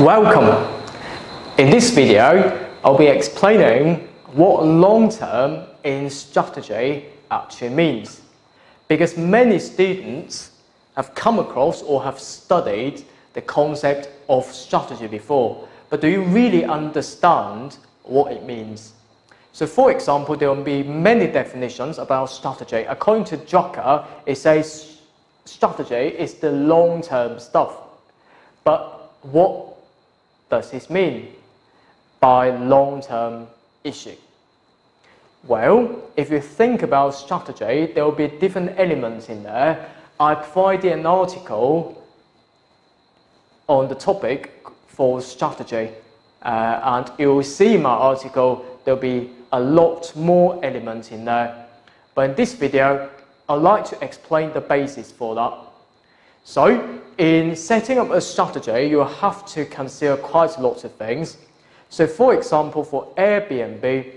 Welcome! In this video, I'll be explaining what long-term in strategy actually means. Because many students have come across or have studied the concept of strategy before, but do you really understand what it means? So for example, there will be many definitions about strategy. According to Drucker, it says strategy is the long-term stuff. But what does this mean by long-term issue? Well, if you think about strategy, there will be different elements in there. I provided an article on the topic for strategy. Uh, and you'll see my article, there'll be a lot more elements in there. But in this video, I'd like to explain the basis for that. So, in setting up a strategy, you have to consider quite a lot of things. So, for example, for Airbnb,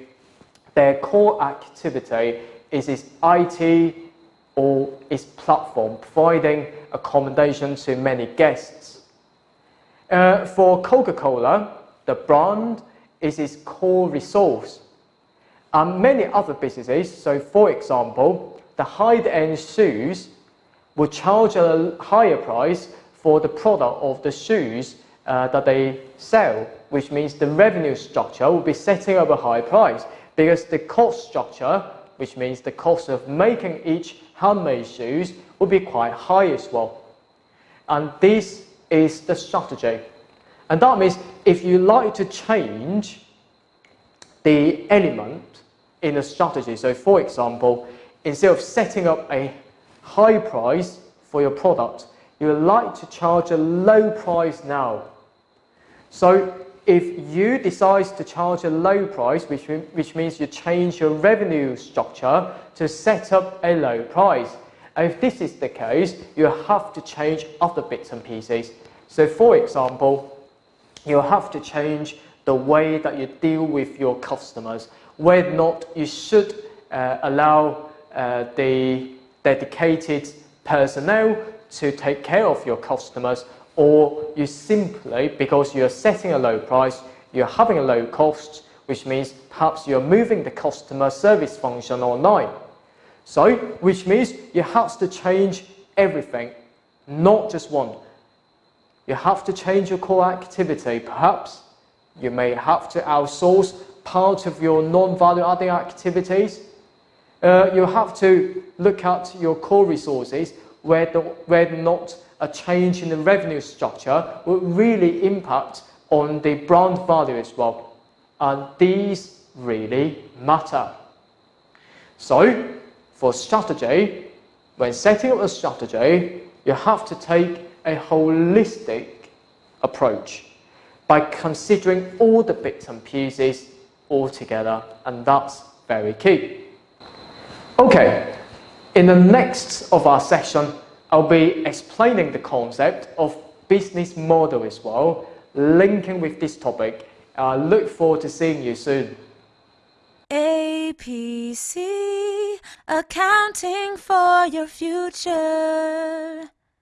their core activity is its IT or its platform, providing accommodation to many guests. Uh, for Coca-Cola, the brand is its core resource. And many other businesses, so for example, the high-end shoes will charge a higher price for the product of the shoes uh, that they sell, which means the revenue structure will be setting up a high price because the cost structure, which means the cost of making each handmade shoes, will be quite high as well. And this is the strategy. And that means if you like to change the element in a strategy, so for example, instead of setting up a high price for your product, you would like to charge a low price now. So if you decide to charge a low price, which, which means you change your revenue structure to set up a low price. And if this is the case, you have to change other bits and pieces. So for example, you have to change the way that you deal with your customers. Whether or not you should uh, allow uh, the dedicated personnel to take care of your customers or you simply, because you're setting a low price, you're having a low cost, which means perhaps you're moving the customer service function online. So, which means you have to change everything, not just one. You have to change your core activity. Perhaps you may have to outsource part of your non-value adding activities. Uh, you have to look at your core resources where, the, where not a change in the revenue structure will really impact on the brand value as well. And these really matter. So, for strategy, when setting up a strategy, you have to take a holistic approach by considering all the bits and pieces all together, and that's very key. Okay, in the next of our session, I'll be explaining the concept of business model as well, linking with this topic. I look forward to seeing you soon. APC, accounting for your future.